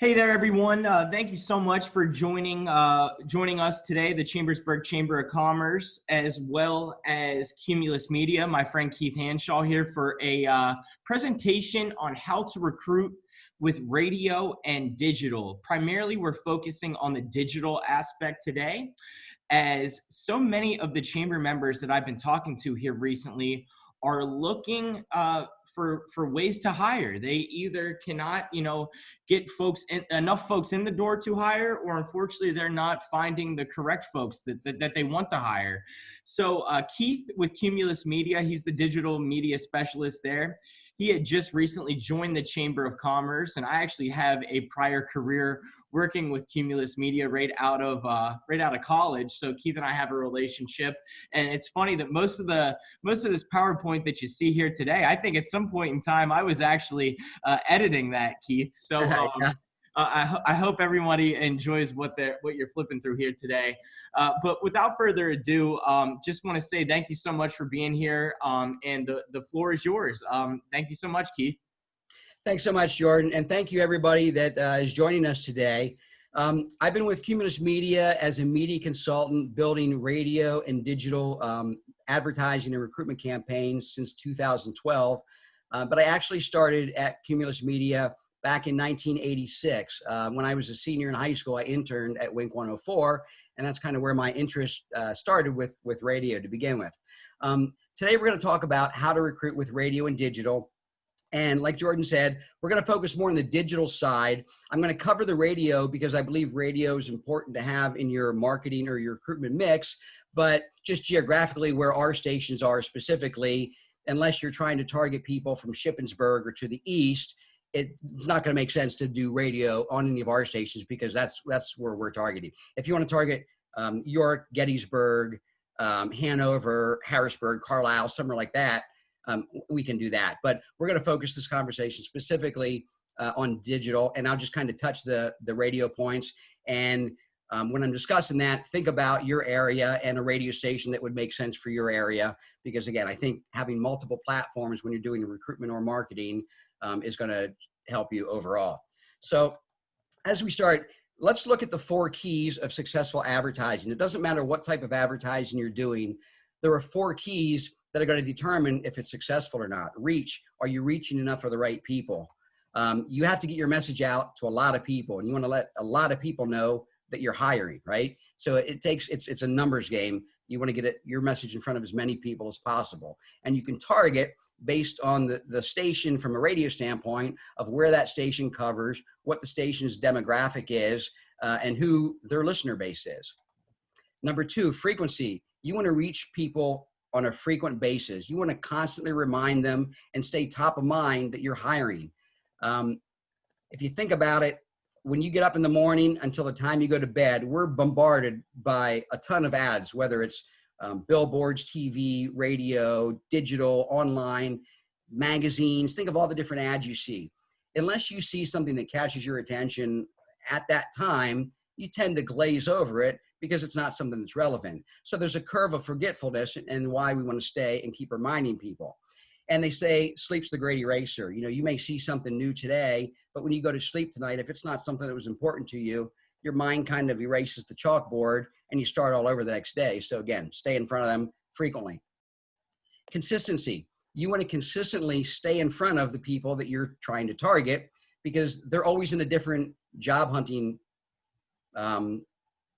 Hey there, everyone. Uh, thank you so much for joining uh, joining us today, the Chambersburg Chamber of Commerce, as well as Cumulus Media. My friend Keith Hanshaw here for a uh, presentation on how to recruit with radio and digital. Primarily, we're focusing on the digital aspect today, as so many of the chamber members that I've been talking to here recently are looking uh, for for ways to hire. They either cannot, you know, get folks in, enough folks in the door to hire, or unfortunately, they're not finding the correct folks that that, that they want to hire. So uh, Keith with Cumulus Media, he's the digital media specialist there he had just recently joined the Chamber of Commerce, and I actually have a prior career working with Cumulus Media right out of uh, right out of college. So Keith and I have a relationship, and it's funny that most of the most of this PowerPoint that you see here today, I think at some point in time I was actually uh, editing that, Keith. So. Um, yeah. Uh, I, ho- I, hope everybody enjoys what they're what you're flipping through here today. Uh, but without further ado, um, just want to say thank you so much for being here, um, and the the floor is yours. Um, thank you so much, Keith. Thanks so much, Jordan, and thank you everybody that uh, is joining us today. Um, I've been with Cumulus Media as a media consultant, building radio and digital um, advertising and recruitment campaigns since 2012. Uh, but I actually started at Cumulus Media back in 1986. Uh, when I was a senior in high school, I interned at Wink 104, and that's kind of where my interest uh, started with, with radio to begin with. Um, today, we're going to talk about how to recruit with radio and digital. And like Jordan said, we're going to focus more on the digital side. I'm going to cover the radio because I believe radio is important to have in your marketing or your recruitment mix. But just geographically, where our stations are specifically, unless you're trying to target people from Shippensburg or to the east, it's not going to make sense to do radio on any of our stations because that's that's where we're targeting. If you want to target um, York, Gettysburg, um, Hanover, Harrisburg, Carlisle, somewhere like that, um, we can do that. But we're going to focus this conversation specifically uh, on digital, and I'll just kind of touch the the radio points. And um, when I'm discussing that, think about your area and a radio station that would make sense for your area. Because again, I think having multiple platforms when you're doing recruitment or marketing um, is going to help you overall. So as we start, let's look at the four keys of successful advertising. It doesn't matter what type of advertising you're doing. There are four keys that are going to determine if it's successful or not. Reach, are you reaching enough for the right people? Um, you have to get your message out to a lot of people and you want to let a lot of people know that you're hiring, right? So it takes, it's, it's a numbers game. You want to get it, your message in front of as many people as possible. And you can target based on the, the station from a radio standpoint of where that station covers, what the station's demographic is, uh, and who their listener base is. Number two, frequency. You want to reach people on a frequent basis. You want to constantly remind them and stay top of mind that you're hiring. Um, if you think about it, when you get up in the morning until the time you go to bed, we're bombarded by a ton of ads, whether it's um, billboards, TV, radio, digital, online, magazines. Think of all the different ads you see. Unless you see something that catches your attention at that time, you tend to glaze over it because it's not something that's relevant. So there's a curve of forgetfulness and why we want to stay and keep reminding people. And they say sleep's the great eraser. You know, you may see something new today, but when you go to sleep tonight, if it's not something that was important to you, your mind kind of erases the chalkboard and you start all over the next day. So again, stay in front of them frequently. Consistency. You want to consistently stay in front of the people that you're trying to target because they're always in a different job hunting um,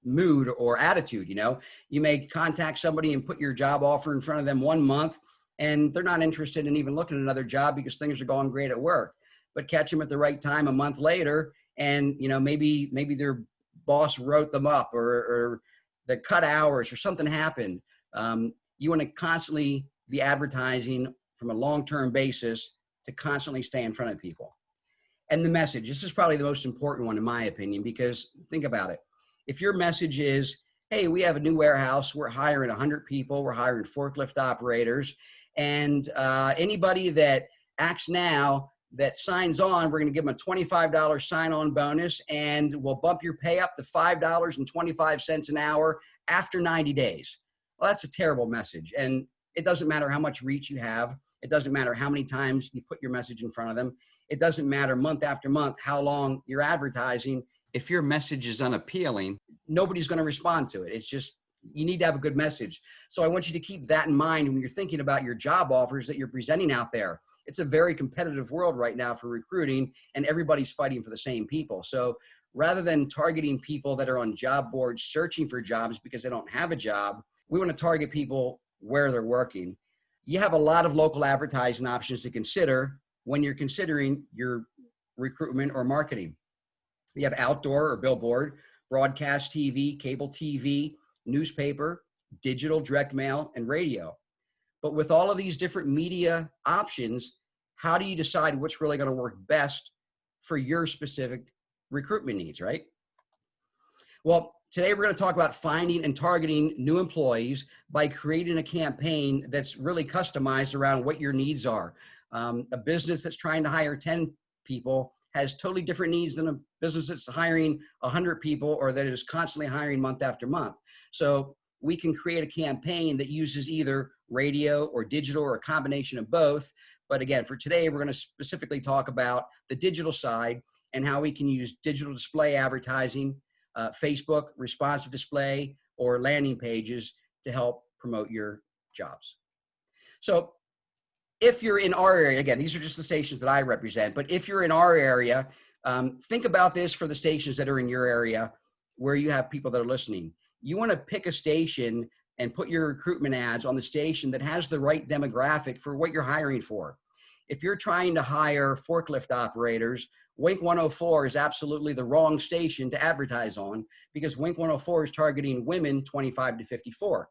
mood or attitude. You know, you may contact somebody and put your job offer in front of them one month and they're not interested in even looking at another job because things are going great at work. But catch them at the right time a month later, and you know maybe maybe their boss wrote them up or, or the cut hours or something happened. Um, you want to constantly be advertising from a long-term basis to constantly stay in front of people. And the message, this is probably the most important one in my opinion, because think about it. If your message is, hey, we have a new warehouse, we're hiring 100 people, we're hiring forklift operators, and uh, anybody that acts now that signs on, we're going to give them a $25 sign-on bonus and we'll bump your pay up to $5.25 an hour after 90 days. Well, that's a terrible message. And it doesn't matter how much reach you have. It doesn't matter how many times you put your message in front of them. it doesn't matter month after month how long you're advertising. If your message is unappealing, nobody's going to respond to it. It's just, you need to have a good message. So I want you to keep that in mind when you're thinking about your job offers that you're presenting out there. It's a very competitive world right now for recruiting and everybody's fighting for the same people. So rather than targeting people that are on job boards searching for jobs because they don't have a job, we want to target people where they're working. You have a lot of local advertising options to consider when you're considering your recruitment or marketing. You have outdoor or billboard, broadcast TV, cable TV, newspaper, digital, direct mail, and radio. But with all of these different media options, how do you decide what's really going to work best for your specific recruitment needs, right? Well, today we're going to talk about finding and targeting new employees by creating a campaign that's really customized around what your needs are. Um, a business that's trying to hire 10 people has totally different needs than a business that's hiring 100 people or that is constantly hiring month after month. So we can create a campaign that uses either radio or digital or a combination of both. But again, for today, we're going to specifically talk about the digital side and how we can use digital display advertising, uh, Facebook, responsive display, or landing pages to help promote your jobs. So if you're in our area, again, these are just the stations that I represent, but if you're in our area, um, think about this for the stations that are in your area where you have people that are listening. You want to pick a station and put your recruitment ads on the station that has the right demographic for what you're hiring for. If you're trying to hire forklift operators, Wink 104 is absolutely the wrong station to advertise on because Wink 104 is targeting women 25 to 54.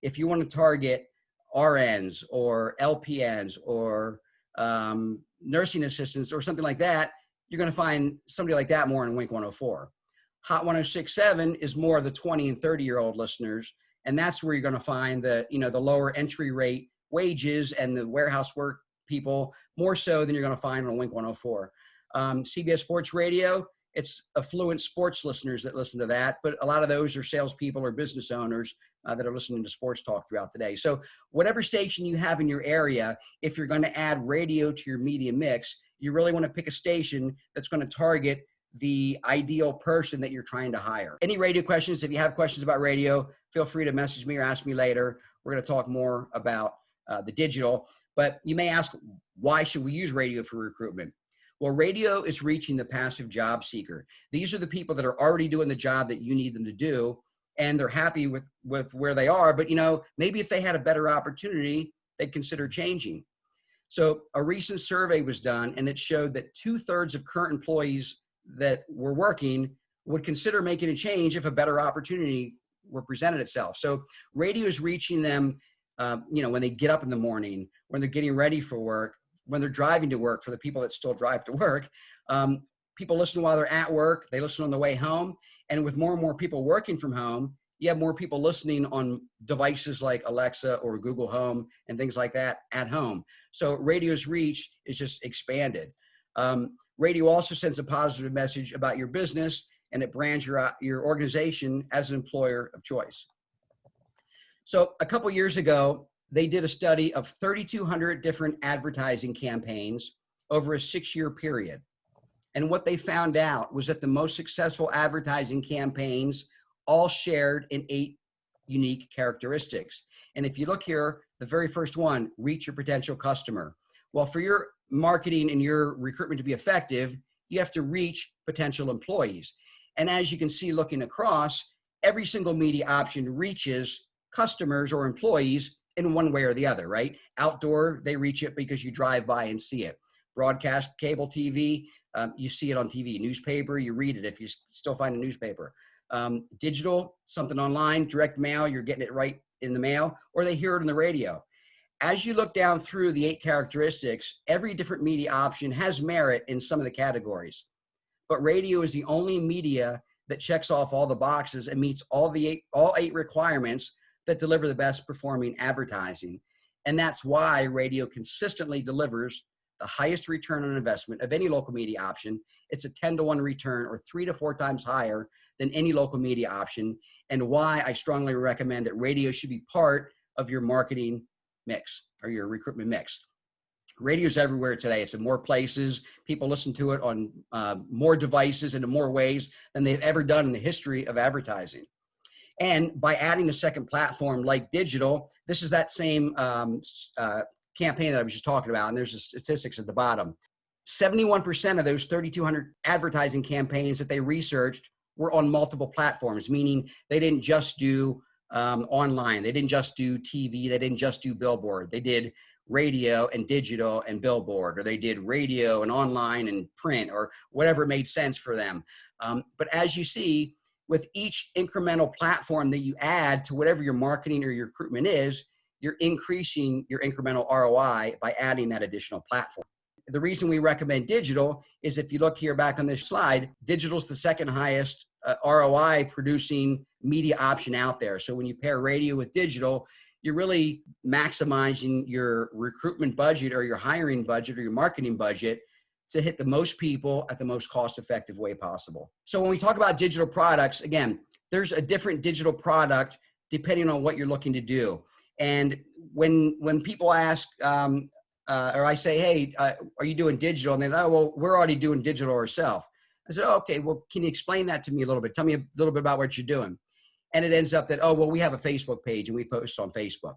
If you want to target RNs or LPNs or um, nursing assistants or something like that, you're going to find somebody like that more in Wink 104. Hot 1067 is more of the 20 and 30 year old listeners. And that's where you're going to find the, you know, the lower entry rate wages and the warehouse work people more so than you're going to find on Wink 104. Um, CBS Sports Radio, it's affluent sports listeners that listen to that, but a lot of those are salespeople or business owners uh, that are listening to sports talk throughout the day. So whatever station you have in your area, if you're going to add radio to your media mix, you really want to pick a station that's going to target the ideal person that you're trying to hire. Any radio questions? If you have questions about radio, feel free to message me or ask me later. We're going to talk more about uh, the digital, but you may ask, why should we use radio for recruitment? Well, radio is reaching the passive job seeker. These are the people that are already doing the job that you need them to do and they're happy with with where they are but you know maybe if they had a better opportunity they'd consider changing so a recent survey was done and it showed that two-thirds of current employees that were working would consider making a change if a better opportunity were presented itself. So radio is reaching them um, you know when they get up in the morning when they're getting ready for work when they're driving to work for the people that still drive to work. Um, people listen while they're at work they listen on the way home and with more and more people working from home, you have more people listening on devices like Alexa or Google Home and things like that at home. So radio's reach is just expanded. Um, radio also sends a positive message about your business and it brands your, your organization as an employer of choice. So a couple years ago, they did a study of 3,200 different advertising campaigns over a six year period. And what they found out was that the most successful advertising campaigns all shared in eight unique characteristics. And if you look here, the very first one, reach your potential customer. Well, for your marketing and your recruitment to be effective, you have to reach potential employees. And as you can see looking across, every single media option reaches customers or employees in one way or the other, right? Outdoor, they reach it because you drive by and see it. Broadcast, cable TV, um, you see it on TV, newspaper, you read it if you still find a newspaper. Um, digital, something online, direct mail, you're getting it right in the mail, or they hear it on the radio. As you look down through the eight characteristics, every different media option has merit in some of the categories. But radio is the only media that checks off all the boxes and meets all the eight, all eight requirements that deliver the best performing advertising. And that's why radio consistently delivers the highest return on investment of any local media option. It's a 10 to 1 return or three to four times higher than any local media option, and why I strongly recommend that radio should be part of your marketing mix or your recruitment mix. Radio's everywhere today. It's in more places. People listen to it on uh, more devices and in more ways than they've ever done in the history of advertising. And by adding a second platform like digital, this is that same um, uh, campaign that I was just talking about. And there's the statistics at the bottom. 71% of those 3,200 advertising campaigns that they researched were on multiple platforms, meaning they didn't just do um, online. They didn't just do TV. They didn't just do billboard. They did radio and digital and billboard, or they did radio and online and print, or whatever made sense for them. Um, but as you see, with each incremental platform that you add to whatever your marketing or your recruitment is, you're increasing your incremental ROI by adding that additional platform. The reason we recommend digital is if you look here back on this slide, digital is the second highest uh, ROI producing media option out there. So when you pair radio with digital, you're really maximizing your recruitment budget or your hiring budget or your marketing budget to hit the most people at the most cost effective way possible. So when we talk about digital products, again, there's a different digital product depending on what you're looking to do. And when when people ask, um, uh, or I say, hey, uh, are you doing digital? And they oh, well, we're already doing digital ourselves. I said, oh, okay, well, can you explain that to me a little bit? Tell me a little bit about what you're doing. And it ends up that, oh, well, we have a Facebook page and we post on Facebook.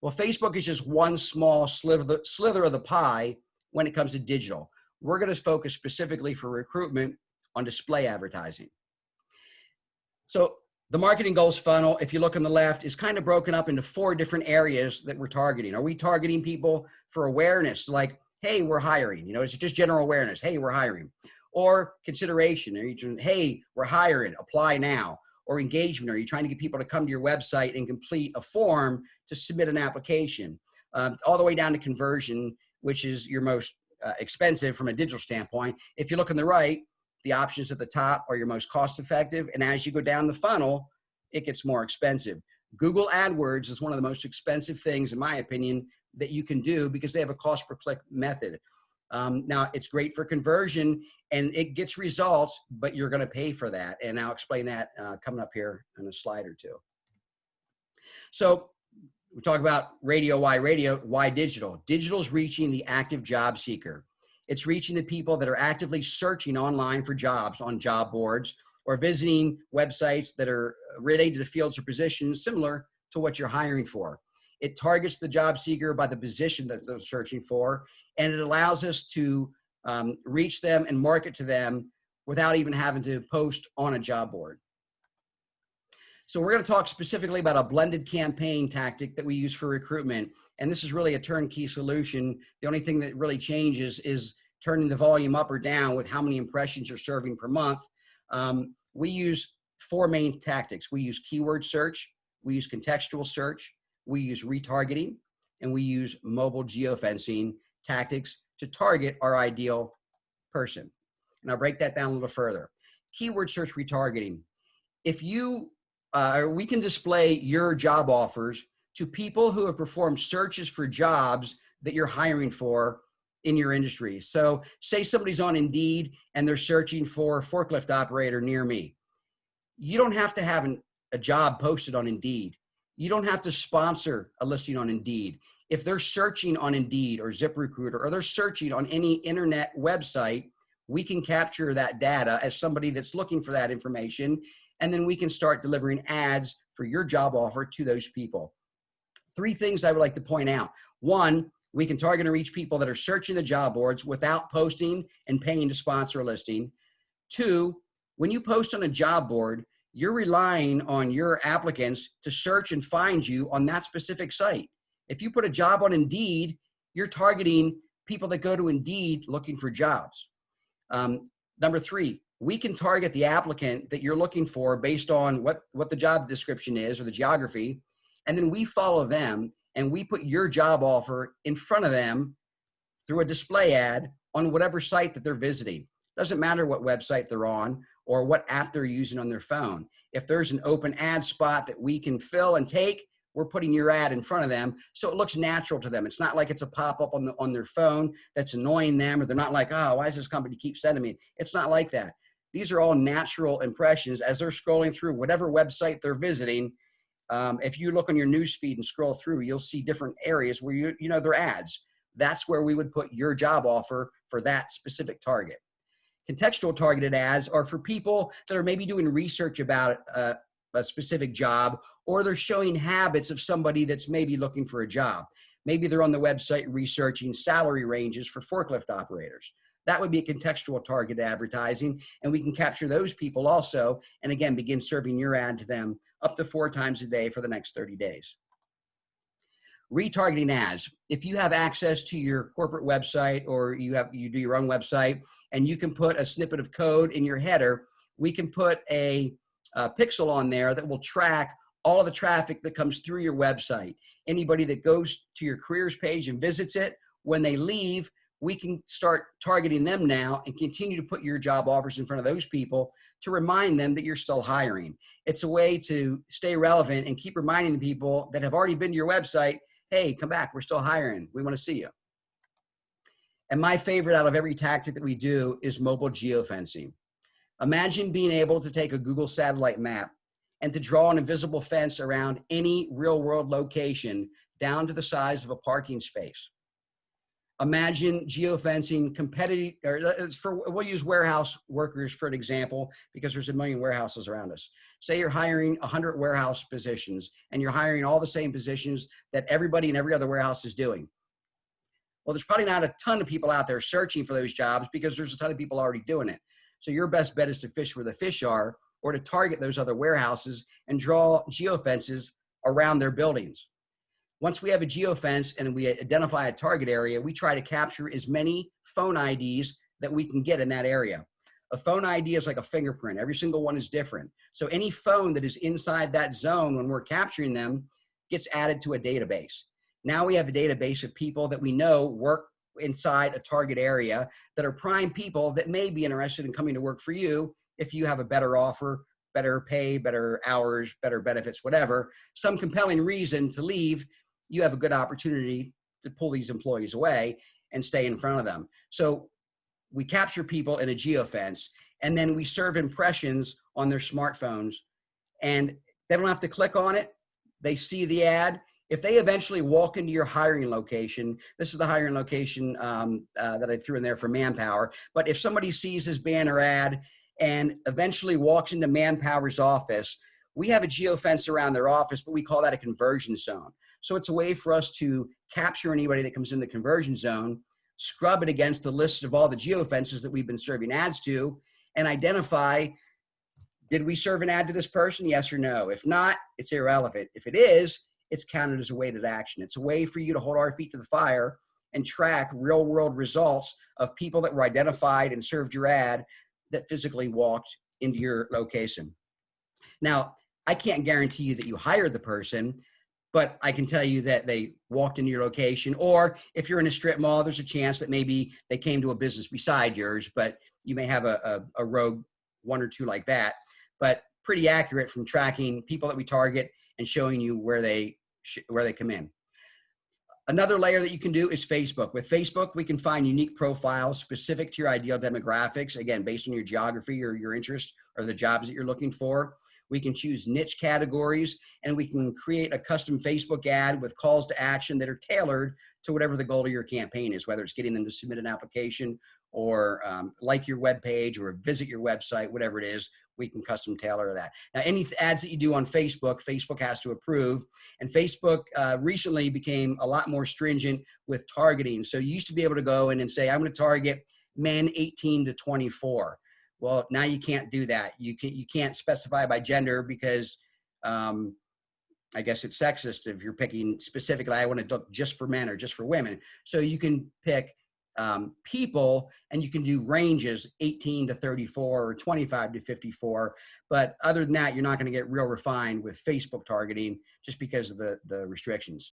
Well, Facebook is just one small slither, slither of the pie when it comes to digital. We're going to focus specifically for recruitment on display advertising. So the marketing goals funnel, if you look on the left, is kind of broken up into four different areas that we're targeting. Are we targeting people for awareness? Like, hey, we're hiring. You know, it's just general awareness. Hey, we're hiring. Or consideration. Are you doing, hey, we're hiring, apply now or engagement? Are you trying to get people to come to your website and complete a form to submit an application? Um, all the way down to conversion, which is your most uh, expensive from a digital standpoint. If you look on the right, the options at the top are your most cost effective. And as you go down the funnel, it gets more expensive. Google AdWords is one of the most expensive things, in my opinion, that you can do because they have a cost per click method. Um, now, it's great for conversion and it gets results, but you're going to pay for that. And I'll explain that uh, coming up here in a slide or two. So we talk about radio, why radio, why digital? Digital is reaching the active job seeker. It's reaching the people that are actively searching online for jobs on job boards or visiting websites that are related to fields or positions similar to what you're hiring for. It targets the job seeker by the position that they're searching for, and it allows us to um, reach them and market to them without even having to post on a job board. So we're going to talk specifically about a blended campaign tactic that we use for recruitment. And this is really a turnkey solution. The only thing that really changes is turning the volume up or down with how many impressions you're serving per month. Um, we use four main tactics. We use keyword search, we use contextual search, we use retargeting, and we use mobile geofencing tactics to target our ideal person. And I'll break that down a little further. Keyword search retargeting. If you, uh, we can display your job offers to people who have performed searches for jobs that you're hiring for in your industry. So say somebody's on Indeed and they're searching for forklift operator near me. You don't have to have an, a job posted on Indeed. You don't have to sponsor a listing on Indeed. If they're searching on Indeed or ZipRecruiter or they're searching on any internet website, we can capture that data as somebody that's looking for that information. And then we can start delivering ads for your job offer to those people. Three things I would like to point out. One, we can target and reach people that are searching the job boards without posting and paying to sponsor a listing. Two, when you post on a job board, you're relying on your applicants to search and find you on that specific site. If you put a job on Indeed, you're targeting people that go to Indeed looking for jobs. Um, number three, we can target the applicant that you're looking for based on what, what the job description is or the geography. And then we follow them and we put your job offer in front of them through a display ad on whatever site that they're visiting. Doesn't matter what website they're on or what app they're using on their phone. If there's an open ad spot that we can fill and take, we're putting your ad in front of them so it looks natural to them. It's not like it's a pop-up on the on their phone that's annoying them or they're not like, oh, why does this company keep sending me? It's not like that. These are all natural impressions as they're scrolling through whatever website they're visiting. Um, if you look on your news feed and scroll through, you'll see different areas where you you know they're ads. that's where we would put your job offer for that specific target. Contextual targeted ads are for people that are maybe doing research about a, a specific job or they're showing habits of somebody that's maybe looking for a job. Maybe they're on the website researching salary ranges for forklift operators. That would be a contextual target advertising, and we can capture those people also, and again, begin serving your ad to them up to four times a day for the next 30 days. Retargeting ads. If you have access to your corporate website or you have you do your own website and you can put a snippet of code in your header, we can put a, a pixel on there that will track all of the traffic that comes through your website. Anybody that goes to your careers page and visits it, when they leave, we can start targeting them now and continue to put your job offers in front of those people to remind them that you're still hiring. It's a way to stay relevant and keep reminding the people that have already been to your website, hey, come back, we're still hiring. We want to see you. And my favorite out of every tactic that we do is mobile geofencing. Imagine being able to take a Google satellite map and to draw an invisible fence around any real world location down to the size of a parking space imagine geofencing competitive or uh, for we'll use warehouse workers for an example because there's a million warehouses around us. Say you're hiring 100 warehouse positions and you're hiring all the same positions that everybody in every other warehouse is doing. Well there's probably not a ton of people out there searching for those jobs because there's a ton of people already doing it. So your best bet is to fish where the fish are or to target those other warehouses and draw geofences around their buildings once we have a geofence and we identify a target area, we try to capture as many phone IDs that we can get in that area. A phone ID is like a fingerprint. Every single one is different. So any phone that is inside that zone when we're capturing them gets added to a database. Now we have a database of people that we know work inside a target area that are prime people that may be interested in coming to work for you if you have a better offer, better pay, better hours, better benefits, whatever, some compelling reason to leave you have a good opportunity to pull these employees away and stay in front of them. So we capture people in a geofence and then we serve impressions on their smartphones and they don't have to click on it. They see the ad. If they eventually walk into your hiring location, this is the hiring location um, uh, that I threw in there for Manpower. But if somebody sees this banner ad and eventually walks into Manpower's office, we have a geofence around their office, but we call that a conversion zone. So it's a way for us to capture anybody that comes in the conversion zone, scrub it against the list of all the geo geofences that we've been serving ads to, and identify did we serve an ad to this person? Yes or no. If not, it's irrelevant. If it is, it's counted as a weighted action. It's a way for you to hold our feet to the fire and track real world results of people that were identified and served your ad that physically walked into your location. Now, I can't guarantee you that you hired the person, but I can tell you that they walked into your location. Or if you're in a strip mall, there's a chance that maybe they came to a business beside yours, but you may have a, a, a rogue one or two like that. But pretty accurate from tracking people that we target and showing you where they where they come in. Another layer that you can do is Facebook. With Facebook, we can find unique profiles specific to your ideal demographics, again, based on your geography or your interest or the jobs that you're looking for. We can choose niche categories and we can create a custom Facebook ad with calls to action that are tailored to whatever the goal of your campaign is, whether it's getting them to submit an application or um, like your web page or visit your website, whatever it is, we can custom tailor that. Now, any ads that you do on Facebook, Facebook has to approve. And Facebook uh, recently became a lot more stringent with targeting. So you used to be able to go in and say, I'm going to target men 18 to 24. Well, now you can't do that. You can you can't specify by gender because um, I guess it's sexist if you're picking specifically. I want to look just for men or just for women. So you can pick um, people and you can do ranges 18 to 34 or 25 to 54. But other than that, you're not going to get real refined with Facebook targeting just because of the, the restrictions.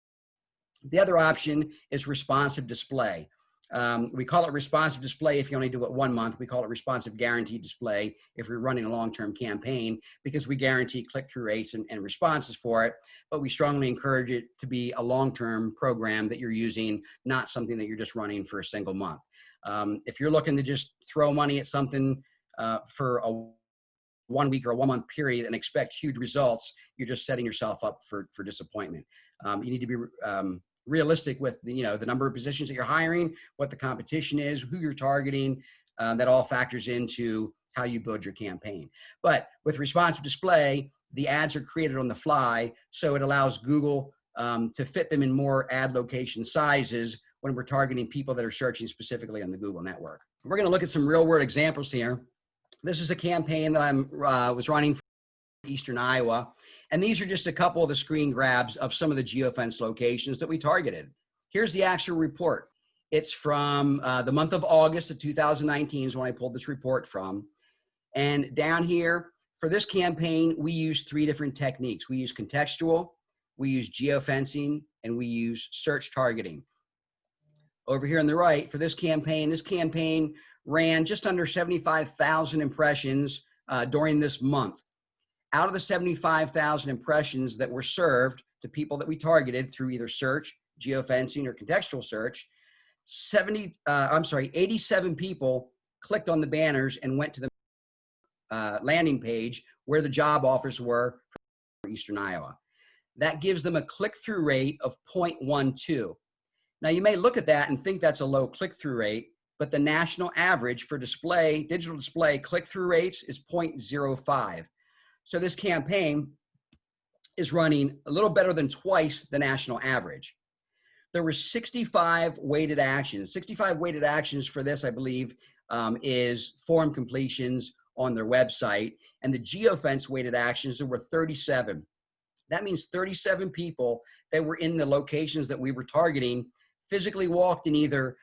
The other option is responsive display. Um, we call it responsive display if you only do it one month. We call it responsive guaranteed display if we're running a long-term campaign because we guarantee click-through rates and, and, responses for it. But we strongly encourage it to be a long-term program that you're using, not something that you're just running for a single month. Um, if you're looking to just throw money at something uh, for a one week or a one month period and expect huge results, you're just setting yourself up for, for disappointment. Um, you need to be um, realistic with the, you know, the number of positions that you're hiring, what the competition is, who you're targeting. Uh, that all factors into how you build your campaign. But with responsive display, the ads are created on the fly, so it allows Google um, to fit them in more ad location sizes when we're targeting people that are searching specifically on the Google network. We're going to look at some real world examples here. This is a campaign that I'm uh, was running for Eastern Iowa, and these are just a couple of the screen grabs of some of the geofence locations that we targeted. Here's the actual report. It's from uh, the month of August of 2019 is when I pulled this report from. And down here, for this campaign, we use three different techniques. We use contextual, we use geofencing, and we use search targeting. Over here on the right, for this campaign, this campaign ran just under 75,000 impressions uh, during this month. Out of the 75,000 impressions that were served to people that we targeted through either search, geofencing, or contextual search, 70, uh, I'm sorry, 87 people clicked on the banners and went to the uh, landing page where the job offers were for Eastern Iowa. That gives them a click-through rate of 0.12. Now you may look at that and think that's a low click-through rate, but the national average for display, digital display click-through rates is 0.05. So this campaign is running a little better than twice the national average. There were 65 weighted actions. 65 weighted actions for this, I believe, um, is form completions on their website. And the geofence weighted actions, there were 37. That means 37 people that were in the locations that we were targeting physically walked in either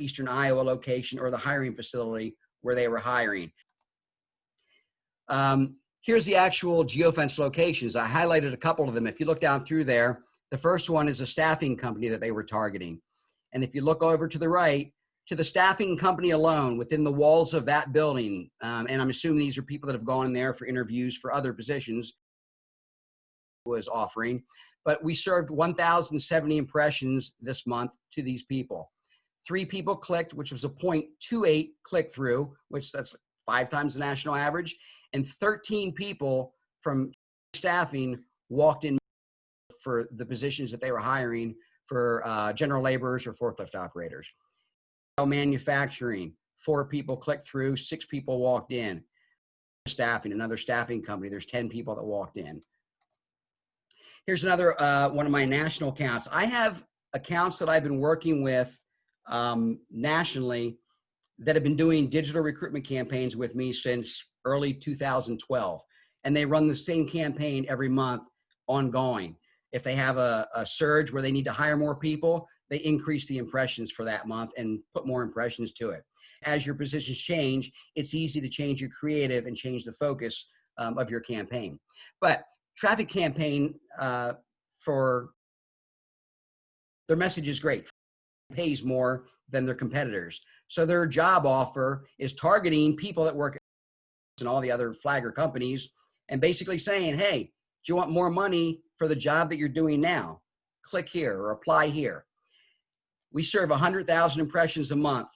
Eastern Iowa location or the hiring facility where they were hiring. Um, here's the actual geofence locations. I highlighted a couple of them. If you look down through there, the first one is a staffing company that they were targeting. And if you look over to the right, to the staffing company alone within the walls of that building, um, and I'm assuming these are people that have gone in there for interviews for other positions, was offering, but we served 1,070 impressions this month to these people. Three people clicked, which was a 0.28 click through, which that's five times the national average, and 13 people from staffing walked in for the positions that they were hiring for uh, general laborers or forklift operators. Manufacturing, four people clicked through, six people walked in. Staffing, another staffing company, there's 10 people that walked in. Here's another uh, one of my national accounts. I have accounts that I've been working with um, nationally that have been doing digital recruitment campaigns with me since early 2012. And they run the same campaign every month ongoing. If they have a, a surge where they need to hire more people, they increase the impressions for that month and put more impressions to it. As your positions change, it's easy to change your creative and change the focus um, of your campaign. But traffic campaign uh, for their message is great, pays more than their competitors. So their job offer is targeting people that work and all the other flagger companies and basically saying, hey, do you want more money for the job that you're doing now? Click here or apply here. We serve 100,000 impressions a month.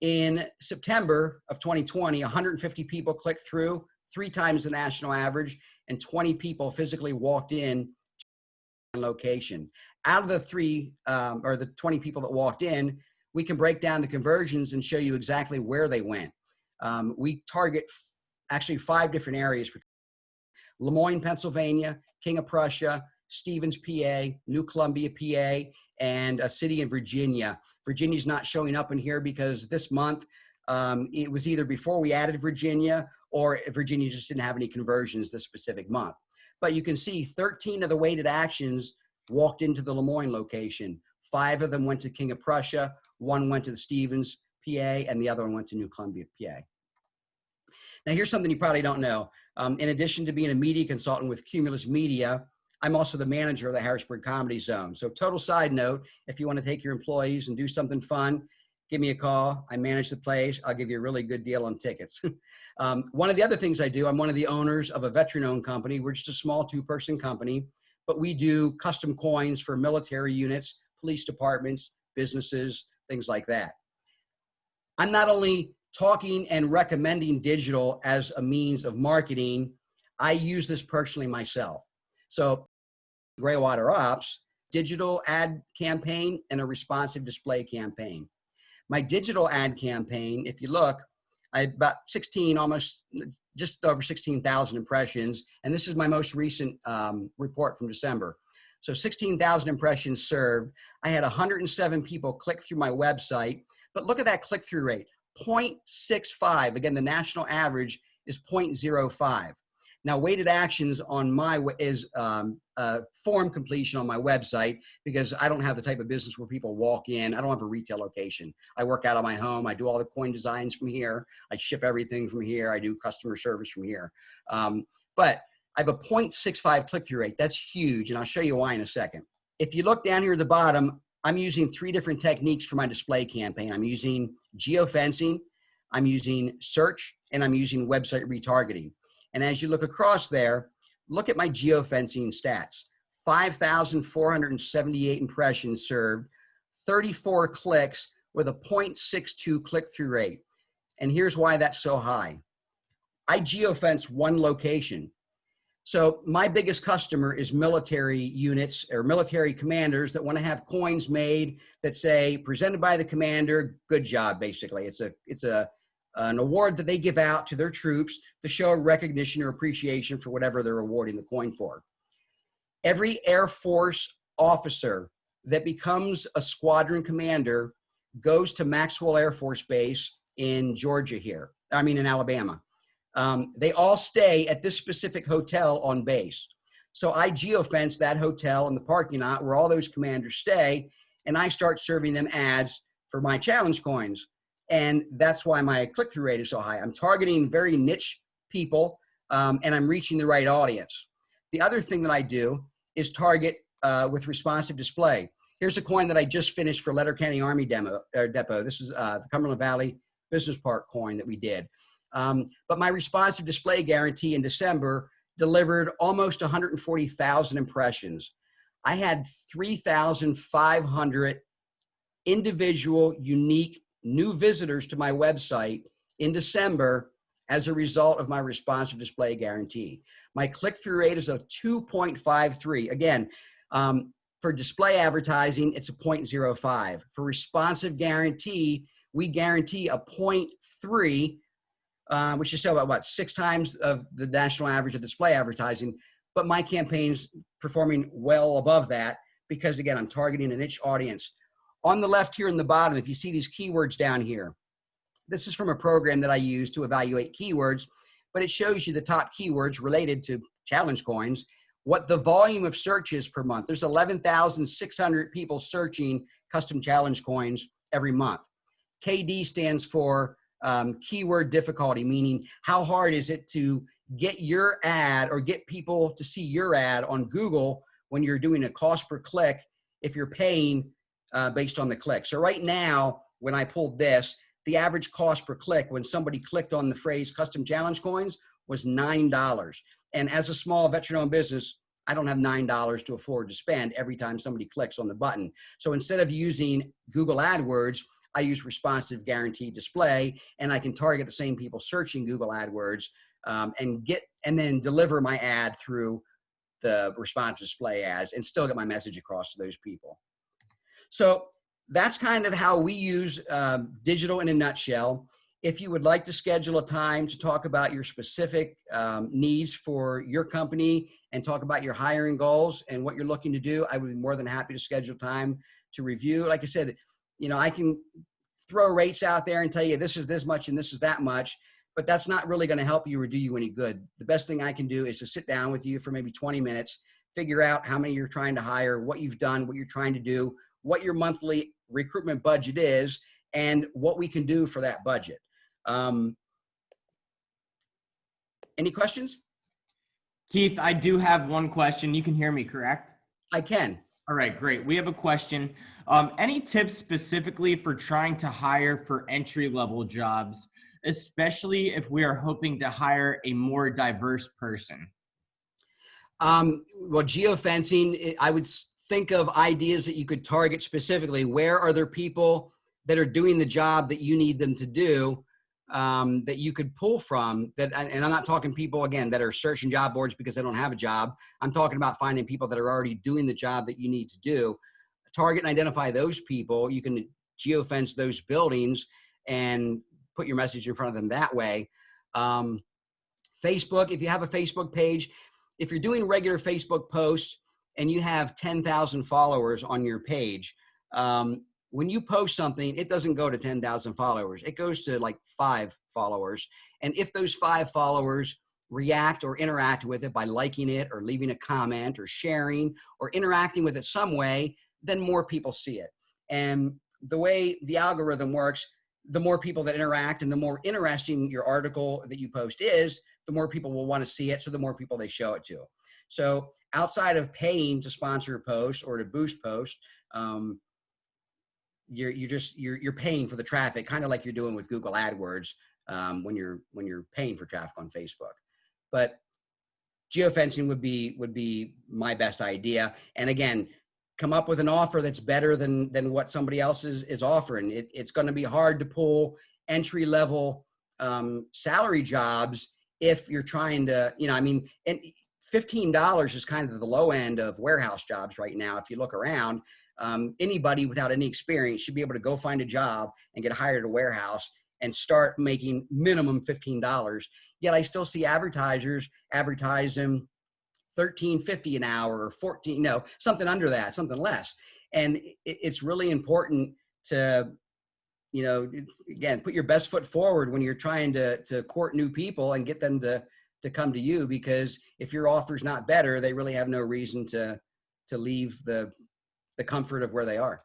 In September of 2020, 150 people clicked through, three times the national average, and 20 people physically walked in to location. Out of the three um, or the 20 people that walked in, we can break down the conversions and show you exactly where they went. Um, we target actually five different areas for Lemoyne, Pennsylvania, King of Prussia, Stevens, PA, New Columbia, PA, and a city in Virginia. Virginia's not showing up in here because this month um, it was either before we added Virginia or Virginia just didn't have any conversions this specific month. But you can see 13 of the weighted actions walked into the Lemoyne location. Five of them went to King of Prussia, one went to the Stevens, PA, and the other one went to New Columbia, PA. Now here's something you probably don't know. Um, in addition to being a media consultant with Cumulus Media, I'm also the manager of the Harrisburg Comedy Zone. So total side note, if you want to take your employees and do something fun, give me a call. I manage the place. I'll give you a really good deal on tickets. um, one of the other things I do, I'm one of the owners of a veteran-owned company. We're just a small two-person company, but we do custom coins for military units, police departments, businesses, things like that. I'm not only talking and recommending digital as a means of marketing, I use this personally myself. So Graywater Ops, digital ad campaign and a responsive display campaign. My digital ad campaign, if you look, I had about 16, almost just over 16,000 impressions. And this is my most recent um, report from December. So 16,000 impressions served. I had 107 people click through my website, but look at that click-through rate, 0.65. Again, the national average is 0.05. Now, weighted actions on my is um, uh, form completion on my website because I don't have the type of business where people walk in. I don't have a retail location. I work out of my home. I do all the coin designs from here. I ship everything from here. I do customer service from here. Um, but I have a 0.65 click-through rate. That's huge, and I'll show you why in a second. If you look down here at the bottom, I'm using three different techniques for my display campaign. I'm using geofencing, I'm using search, and I'm using website retargeting. And as you look across there, look at my geofencing stats. 5,478 impressions served, 34 clicks with a 0.62 click-through rate. And here's why that's so high. I geofence one location. So my biggest customer is military units or military commanders that want to have coins made that say presented by the commander, good job, basically. It's a, it's a, an award that they give out to their troops to show recognition or appreciation for whatever they're awarding the coin for. Every Air Force officer that becomes a squadron commander goes to Maxwell Air Force Base in Georgia here, I mean in Alabama. Um, they all stay at this specific hotel on base. So I geofence that hotel in the parking lot where all those commanders stay, and I start serving them ads for my challenge coins. And that's why my click-through rate is so high. I'm targeting very niche people um, and I'm reaching the right audience. The other thing that I do is target uh, with responsive display. Here's a coin that I just finished for Letterkenny Army demo, Depot. This is uh, the Cumberland Valley Business Park coin that we did. Um, but my responsive display guarantee in December delivered almost 140,000 impressions. I had 3,500 individual, unique new visitors to my website in December as a result of my responsive display guarantee. My click-through rate is a 2.53. Again, um, for display advertising, it's a 0.05. For responsive guarantee, we guarantee a 0.3, uh, which is still about what, six times of the national average of display advertising. But my campaign's performing well above that because again, I'm targeting a niche audience. On the left here in the bottom, if you see these keywords down here, this is from a program that I use to evaluate keywords, but it shows you the top keywords related to challenge coins, what the volume of searches per month. There's 11,600 people searching custom challenge coins every month. KD stands for um, keyword difficulty, meaning how hard is it to get your ad or get people to see your ad on Google when you're doing a cost per click if you're paying uh, based on the click. So right now, when I pulled this, the average cost per click when somebody clicked on the phrase custom challenge coins was $9. And as a small veteran owned business, I don't have $9 to afford to spend every time somebody clicks on the button. So instead of using Google AdWords, I use responsive guaranteed display and I can target the same people searching Google AdWords um, and get and then deliver my ad through the responsive display ads and still get my message across to those people. So that's kind of how we use um, digital in a nutshell. If you would like to schedule a time to talk about your specific um, needs for your company and talk about your hiring goals and what you're looking to do, I would be more than happy to schedule time to review. Like I said, you know, I can throw rates out there and tell you this is this much and this is that much, but that's not really going to help you or do you any good. The best thing I can do is to sit down with you for maybe 20 minutes, figure out how many you're trying to hire, what you've done, what you're trying to do, what your monthly recruitment budget is, and what we can do for that budget. Um, any questions? Keith, I do have one question. You can hear me, correct? I can. All right, great. We have a question. Um, any tips specifically for trying to hire for entry level jobs, especially if we are hoping to hire a more diverse person? Um, well, geofencing, I would think of ideas that you could target specifically. Where are there people that are doing the job that you need them to do? Um, that you could pull from that and i'm not talking people again that are searching job boards because they don't have a job. I'm talking about finding people that are already doing the job that you need to do. Target and identify those people. You can geofence those buildings and put your message in front of them that way. Um, facebook if you have a facebook page if you're doing regular facebook posts and you have 10,000 followers on your page um, when you post something, it doesn't go to 10,000 followers. It goes to like five followers. And if those five followers react or interact with it by liking it or leaving a comment or sharing or interacting with it some way, then more people see it. And the way the algorithm works, the more people that interact and the more interesting your article that you post is, the more people will want to see it. So the more people they show it to. So outside of paying to sponsor a post or to boost post, um, you're you're just you're you're paying for the traffic, kind of like you're doing with Google AdWords um, when you're when you're paying for traffic on Facebook. But geofencing would be would be my best idea. And again, come up with an offer that's better than than what somebody else is is offering. It, it's going to be hard to pull entry level um, salary jobs if you're trying to, you know, I mean, and $15 is kind of the low end of warehouse jobs right now. If you look around, um, anybody without any experience should be able to go find a job and get hired at a warehouse and start making minimum $15. Yet I still see advertisers advertise them 13.50 an hour or 14, no, something under that, something less. And it, it's really important to, you know, again, put your best foot forward when you're trying to, to court new people and get them to, to come to you because if your offer's not better, they really have no reason to, to leave the the comfort of where they are.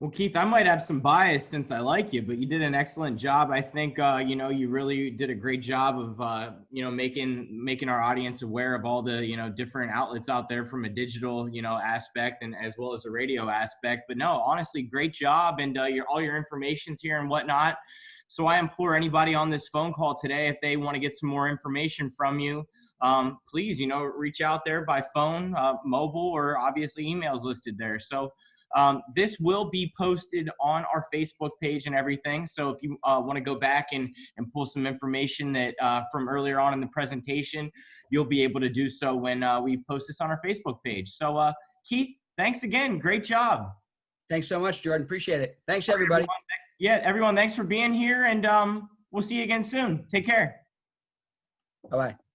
Well, Keith, I might have some bias since I like you, but you did an excellent job. I think uh, you know you really did a great job of uh, you know making making our audience aware of all the you know different outlets out there from a digital you know aspect and as well as a radio aspect. But no, honestly, great job, and uh, your all your information's here and whatnot. So I implore anybody on this phone call today, if they want to get some more information from you, um, please, you know, reach out there by phone, uh, mobile, or obviously emails listed there. So um, this will be posted on our Facebook page and everything. So if you uh, want to go back and, and pull some information that uh, from earlier on in the presentation, you'll be able to do so when uh, we post this on our Facebook page. So uh, Keith, thanks again. Great job. Thanks so much, Jordan. Appreciate it. Thanks, everybody. Everyone, yeah, everyone, thanks for being here. And um, we'll see you again soon. Take care. Bye-bye.